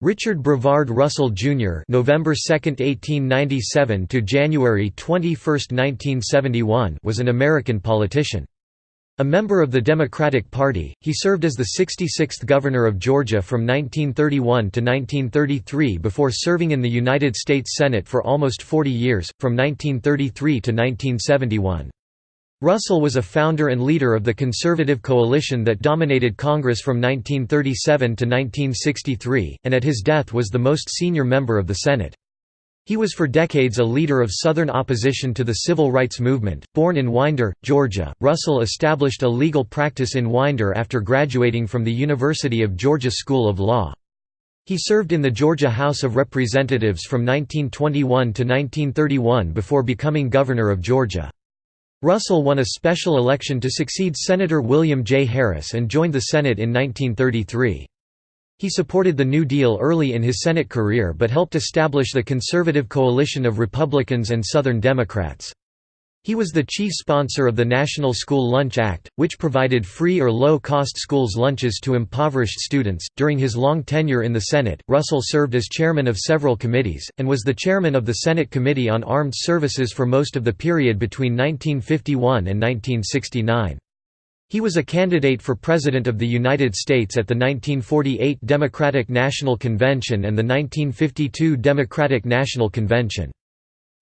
Richard Brevard Russell Jr. (November 2, 1897 to January 21, 1971) was an American politician. A member of the Democratic Party, he served as the 66th Governor of Georgia from 1931 to 1933 before serving in the United States Senate for almost 40 years, from 1933 to 1971. Russell was a founder and leader of the conservative coalition that dominated Congress from 1937 to 1963, and at his death was the most senior member of the Senate. He was for decades a leader of Southern opposition to the civil rights movement. Born in Winder, Georgia, Russell established a legal practice in Winder after graduating from the University of Georgia School of Law. He served in the Georgia House of Representatives from 1921 to 1931 before becoming governor of Georgia. Russell won a special election to succeed Senator William J. Harris and joined the Senate in 1933. He supported the New Deal early in his Senate career but helped establish the conservative coalition of Republicans and Southern Democrats. He was the chief sponsor of the National School Lunch Act, which provided free or low cost schools lunches to impoverished students. During his long tenure in the Senate, Russell served as chairman of several committees, and was the chairman of the Senate Committee on Armed Services for most of the period between 1951 and 1969. He was a candidate for President of the United States at the 1948 Democratic National Convention and the 1952 Democratic National Convention.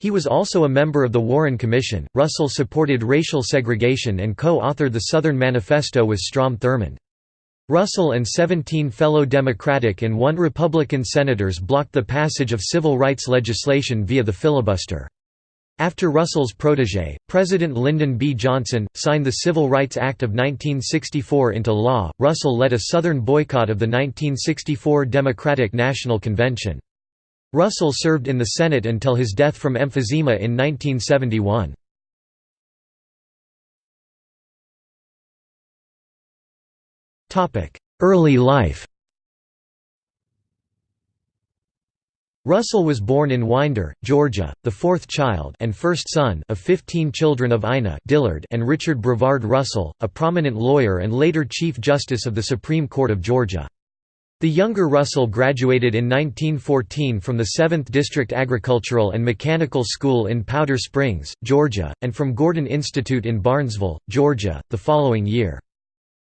He was also a member of the Warren Commission. Russell supported racial segregation and co authored the Southern Manifesto with Strom Thurmond. Russell and 17 fellow Democratic and one Republican senators blocked the passage of civil rights legislation via the filibuster. After Russell's protege, President Lyndon B. Johnson, signed the Civil Rights Act of 1964 into law, Russell led a Southern boycott of the 1964 Democratic National Convention. Russell served in the Senate until his death from emphysema in 1971. Early life Russell was born in Winder, Georgia, the fourth child and first son of 15 children of Ina Dillard and Richard Brevard Russell, a prominent lawyer and later Chief Justice of the Supreme Court of Georgia. The younger Russell graduated in 1914 from the 7th District Agricultural and Mechanical School in Powder Springs, Georgia, and from Gordon Institute in Barnesville, Georgia, the following year.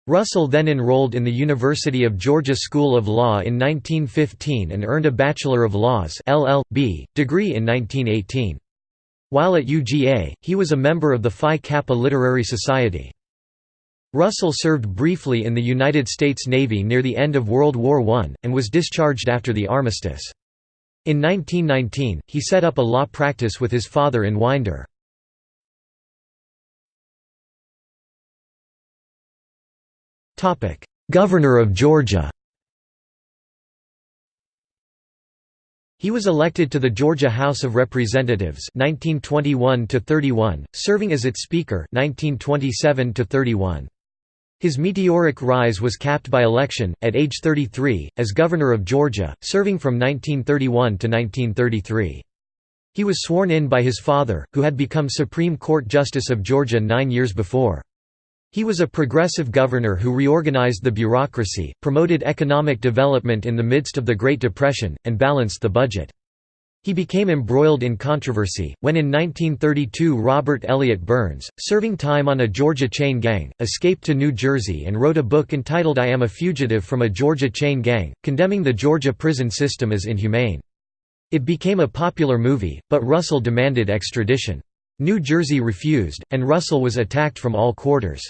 Russell then enrolled in the University of Georgia School of Law in 1915 and earned a Bachelor of Laws LL.B. degree in 1918. While at UGA, he was a member of the Phi Kappa Literary Society. Russell served briefly in the United States Navy near the end of World War I, and was discharged after the armistice. In 1919, he set up a law practice with his father in Winder. Governor of Georgia He was elected to the Georgia House of Representatives 1921 serving as its Speaker 1927 -31. His meteoric rise was capped by election, at age 33, as Governor of Georgia, serving from 1931 to 1933. He was sworn in by his father, who had become Supreme Court Justice of Georgia nine years before. He was a progressive governor who reorganized the bureaucracy, promoted economic development in the midst of the Great Depression, and balanced the budget. He became embroiled in controversy, when in 1932 Robert Elliott Burns, serving time on a Georgia chain gang, escaped to New Jersey and wrote a book entitled I Am a Fugitive from a Georgia Chain Gang, condemning the Georgia prison system as inhumane. It became a popular movie, but Russell demanded extradition. New Jersey refused, and Russell was attacked from all quarters.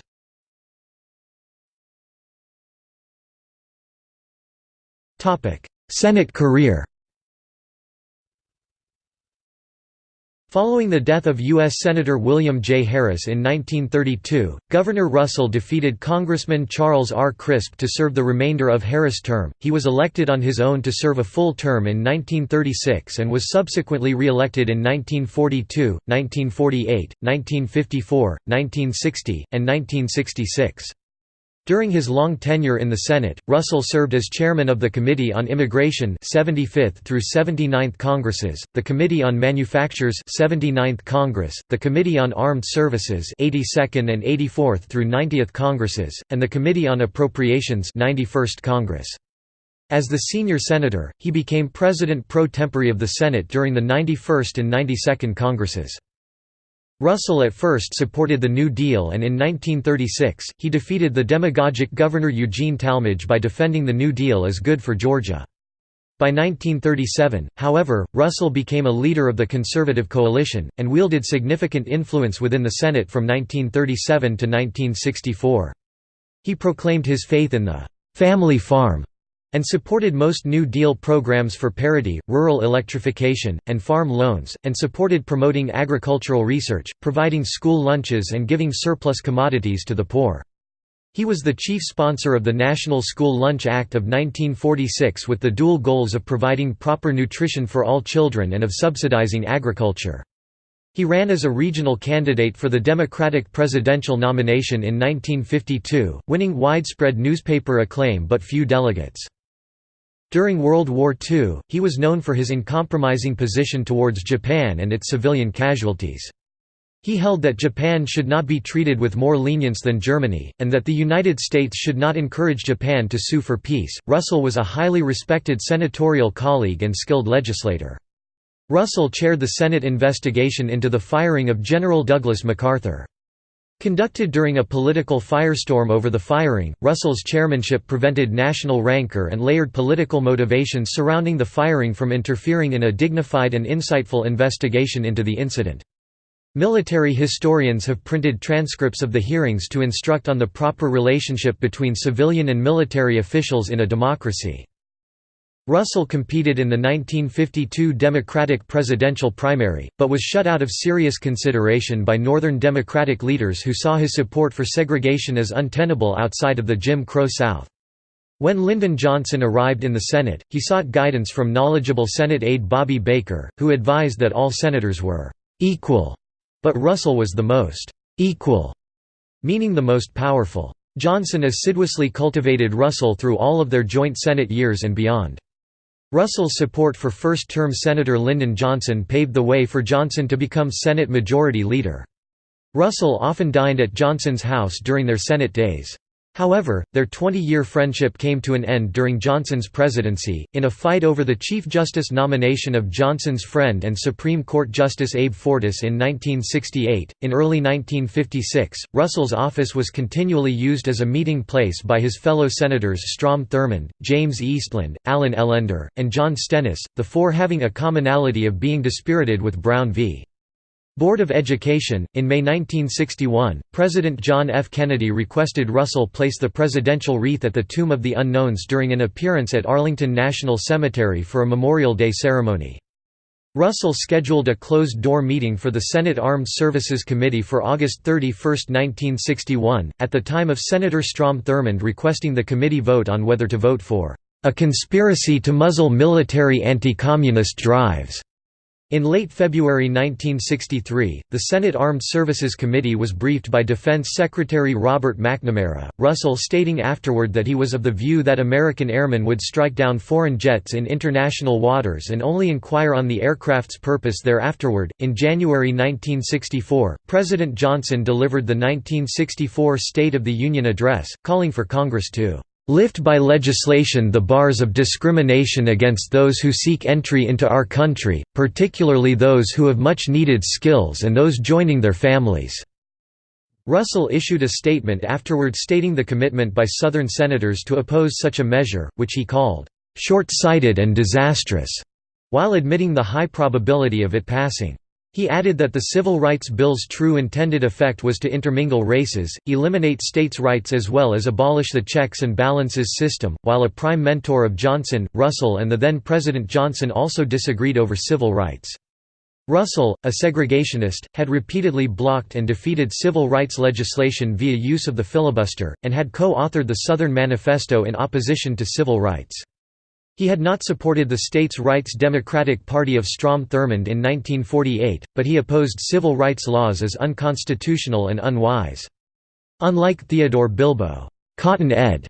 Senate career Following the death of U.S. Senator William J. Harris in 1932, Governor Russell defeated Congressman Charles R. Crisp to serve the remainder of Harris' term. He was elected on his own to serve a full term in 1936 and was subsequently re-elected in 1942, 1948, 1954, 1960, and 1966. During his long tenure in the Senate, Russell served as chairman of the Committee on Immigration 75th through 79th Congresses, the Committee on Manufactures 79th Congress, the Committee on Armed Services 82nd and 84th through 90th Congresses, and the Committee on Appropriations 91st Congress. As the senior senator, he became president pro tempore of the Senate during the 91st and 92nd Congresses. Russell at first supported the New Deal and in 1936, he defeated the demagogic Governor Eugene Talmadge by defending the New Deal as good for Georgia. By 1937, however, Russell became a leader of the conservative coalition, and wielded significant influence within the Senate from 1937 to 1964. He proclaimed his faith in the «family farm» and supported most New Deal programs for parity, rural electrification, and farm loans, and supported promoting agricultural research, providing school lunches and giving surplus commodities to the poor. He was the chief sponsor of the National School Lunch Act of 1946 with the dual goals of providing proper nutrition for all children and of subsidizing agriculture. He ran as a regional candidate for the Democratic presidential nomination in 1952, winning widespread newspaper acclaim but few delegates. During World War II, he was known for his uncompromising position towards Japan and its civilian casualties. He held that Japan should not be treated with more lenience than Germany, and that the United States should not encourage Japan to sue for peace. Russell was a highly respected senatorial colleague and skilled legislator. Russell chaired the Senate investigation into the firing of General Douglas MacArthur. Conducted during a political firestorm over the firing, Russell's chairmanship prevented national rancor and layered political motivations surrounding the firing from interfering in a dignified and insightful investigation into the incident. Military historians have printed transcripts of the hearings to instruct on the proper relationship between civilian and military officials in a democracy. Russell competed in the 1952 Democratic presidential primary, but was shut out of serious consideration by Northern Democratic leaders who saw his support for segregation as untenable outside of the Jim Crow South. When Lyndon Johnson arrived in the Senate, he sought guidance from knowledgeable Senate aide Bobby Baker, who advised that all senators were «equal», but Russell was the most «equal», meaning the most powerful. Johnson assiduously cultivated Russell through all of their joint Senate years and beyond. Russell's support for first-term Senator Lyndon Johnson paved the way for Johnson to become Senate Majority Leader. Russell often dined at Johnson's house during their Senate days. However, their 20-year friendship came to an end during Johnson's presidency, in a fight over the Chief Justice nomination of Johnson's friend and Supreme Court Justice Abe Fortas in 1968. In early 1956, Russell's office was continually used as a meeting place by his fellow senators Strom Thurmond, James Eastland, Allen Ellender, and John Stennis, the four having a commonality of being dispirited with Brown v. Board of Education. In May 1961, President John F. Kennedy requested Russell place the presidential wreath at the Tomb of the Unknowns during an appearance at Arlington National Cemetery for a Memorial Day ceremony. Russell scheduled a closed-door meeting for the Senate Armed Services Committee for August 31, 1961, at the time of Senator Strom Thurmond requesting the committee vote on whether to vote for a conspiracy to muzzle military anti-communist drives. In late February 1963, the Senate Armed Services Committee was briefed by Defense Secretary Robert McNamara, Russell stating afterward that he was of the view that American airmen would strike down foreign jets in international waters and only inquire on the aircraft's purpose thereafterward. In January 1964, President Johnson delivered the 1964 State of the Union Address, calling for Congress to lift by legislation the bars of discrimination against those who seek entry into our country, particularly those who have much needed skills and those joining their families." Russell issued a statement afterward stating the commitment by Southern senators to oppose such a measure, which he called, "...short-sighted and disastrous", while admitting the high probability of it passing. He added that the Civil Rights Bill's true intended effect was to intermingle races, eliminate states' rights as well as abolish the checks and balances system. While a prime mentor of Johnson, Russell and the then President Johnson also disagreed over civil rights. Russell, a segregationist, had repeatedly blocked and defeated civil rights legislation via use of the filibuster, and had co-authored the Southern Manifesto in opposition to civil rights. He had not supported the states' rights Democratic Party of Strom Thurmond in 1948, but he opposed civil rights laws as unconstitutional and unwise. Unlike Theodore Bilbo Cotton Ed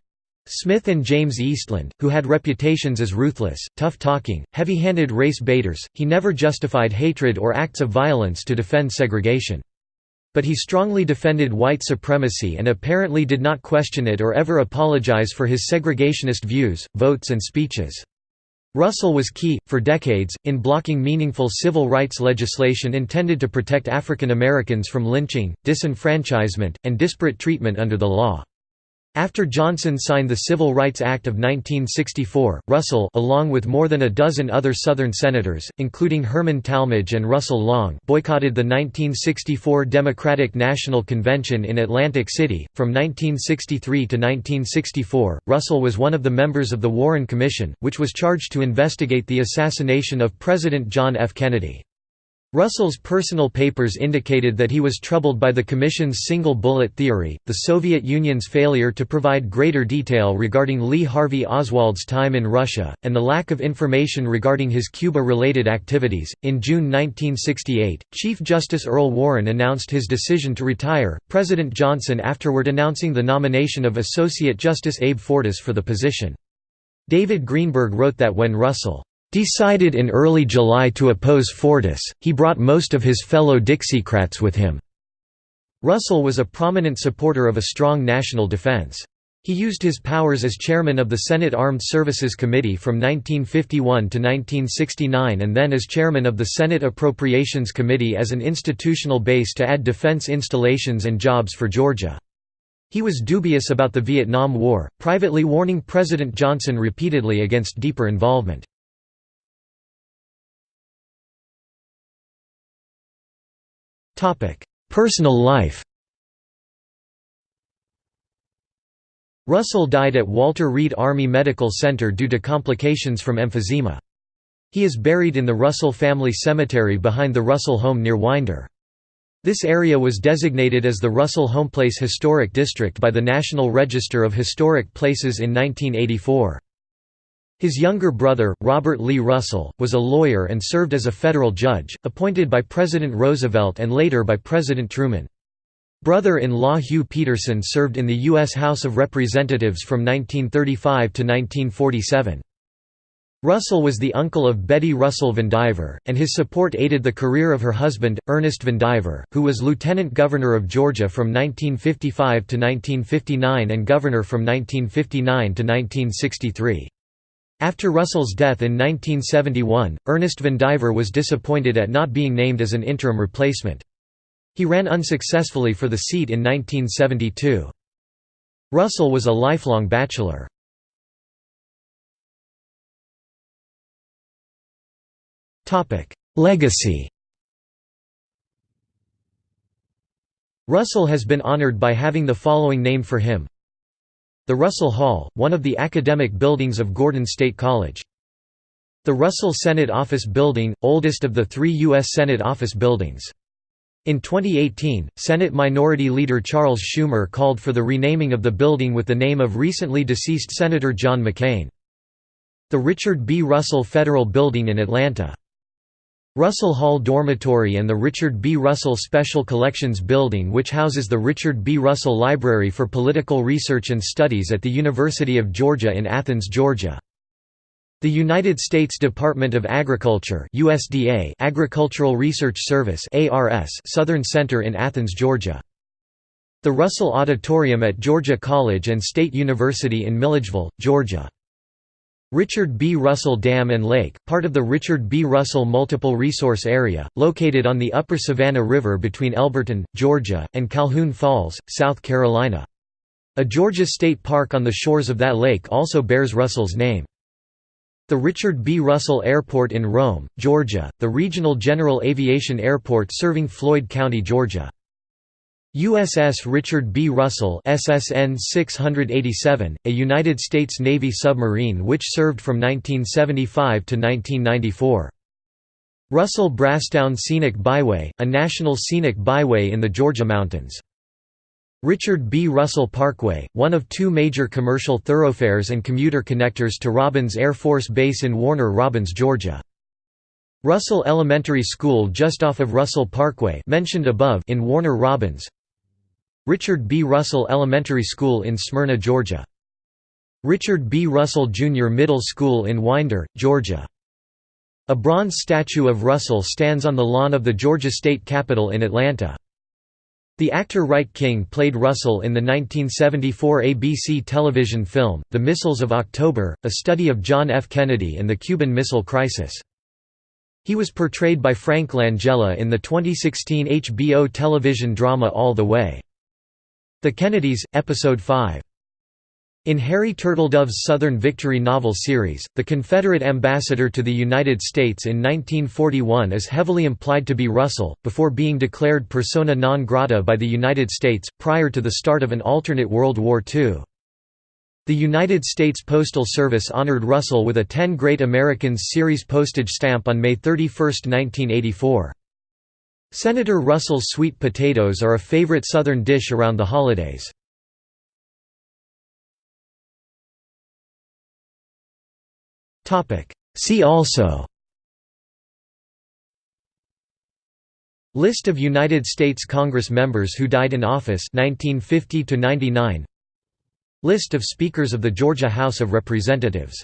Smith and James Eastland, who had reputations as ruthless, tough-talking, heavy-handed race baiters, he never justified hatred or acts of violence to defend segregation. But he strongly defended white supremacy and apparently did not question it or ever apologize for his segregationist views, votes and speeches. Russell was key, for decades, in blocking meaningful civil rights legislation intended to protect African Americans from lynching, disenfranchisement, and disparate treatment under the law. After Johnson signed the Civil Rights Act of 1964, Russell along with more than a dozen other Southern senators, including Herman Talmadge and Russell Long boycotted the 1964 Democratic National Convention in Atlantic City. From 1963 to 1964, Russell was one of the members of the Warren Commission, which was charged to investigate the assassination of President John F. Kennedy. Russell's personal papers indicated that he was troubled by the Commission's single bullet theory, the Soviet Union's failure to provide greater detail regarding Lee Harvey Oswald's time in Russia, and the lack of information regarding his Cuba related activities. In June 1968, Chief Justice Earl Warren announced his decision to retire, President Johnson afterward announcing the nomination of Associate Justice Abe Fortas for the position. David Greenberg wrote that when Russell decided in early July to oppose Fortas, he brought most of his fellow Dixiecrats with him. Russell was a prominent supporter of a strong national defense. He used his powers as chairman of the Senate Armed Services Committee from 1951 to 1969 and then as chairman of the Senate Appropriations Committee as an institutional base to add defense installations and jobs for Georgia. He was dubious about the Vietnam War, privately warning President Johnson repeatedly against deeper involvement. Personal life Russell died at Walter Reed Army Medical Center due to complications from emphysema. He is buried in the Russell Family Cemetery behind the Russell home near Winder. This area was designated as the Russell Homeplace Historic District by the National Register of Historic Places in 1984. His younger brother, Robert Lee Russell, was a lawyer and served as a federal judge, appointed by President Roosevelt and later by President Truman. Brother-in-law Hugh Peterson served in the U.S. House of Representatives from 1935 to 1947. Russell was the uncle of Betty Russell Vandiver, and his support aided the career of her husband, Ernest Vandiver, who was Lieutenant Governor of Georgia from 1955 to 1959 and Governor from 1959 to 1963. After Russell's death in 1971, Ernest Vandiver was disappointed at not being named as an interim replacement. He ran unsuccessfully for the seat in 1972. Russell was a lifelong bachelor. Legacy Russell has been honored by having the following named for him the Russell Hall, one of the academic buildings of Gordon State College. The Russell Senate Office Building, oldest of the three U.S. Senate office buildings. In 2018, Senate Minority Leader Charles Schumer called for the renaming of the building with the name of recently deceased Senator John McCain. The Richard B. Russell Federal Building in Atlanta. Russell Hall Dormitory and the Richard B. Russell Special Collections Building which houses the Richard B. Russell Library for Political Research and Studies at the University of Georgia in Athens, Georgia. The United States Department of Agriculture USDA Agricultural Research Service ARS Southern Center in Athens, Georgia. The Russell Auditorium at Georgia College and State University in Milledgeville, Georgia. Richard B. Russell Dam and Lake, part of the Richard B. Russell Multiple Resource Area, located on the upper Savannah River between Elberton, Georgia, and Calhoun Falls, South Carolina. A Georgia state park on the shores of that lake also bears Russell's name. The Richard B. Russell Airport in Rome, Georgia, the regional general aviation airport serving Floyd County, Georgia. USS Richard B. Russell SSN 687, a United States Navy submarine which served from 1975 to 1994. Russell Brasstown Scenic Byway, a national scenic byway in the Georgia mountains. Richard B. Russell Parkway, one of two major commercial thoroughfares and commuter connectors to Robins Air Force Base in Warner Robins, Georgia. Russell Elementary School just off of Russell Parkway mentioned above in Warner Robins Richard B. Russell Elementary School in Smyrna, Georgia. Richard B. Russell Jr. Middle School in Winder, Georgia. A bronze statue of Russell stands on the lawn of the Georgia State Capitol in Atlanta. The actor Wright King played Russell in the 1974 ABC television film, The Missiles of October, a study of John F. Kennedy and the Cuban Missile Crisis. He was portrayed by Frank Langella in the 2016 HBO television drama All the Way. The Kennedys, Episode 5. In Harry Turtledove's Southern Victory novel series, the Confederate ambassador to the United States in 1941 is heavily implied to be Russell, before being declared persona non grata by the United States, prior to the start of an alternate World War II. The United States Postal Service honored Russell with a 10 Great Americans series postage stamp on May 31, 1984. Senator Russell's sweet potatoes are a favorite Southern dish around the holidays. See also List of United States Congress members who died in office 1950 -99 List of Speakers of the Georgia House of Representatives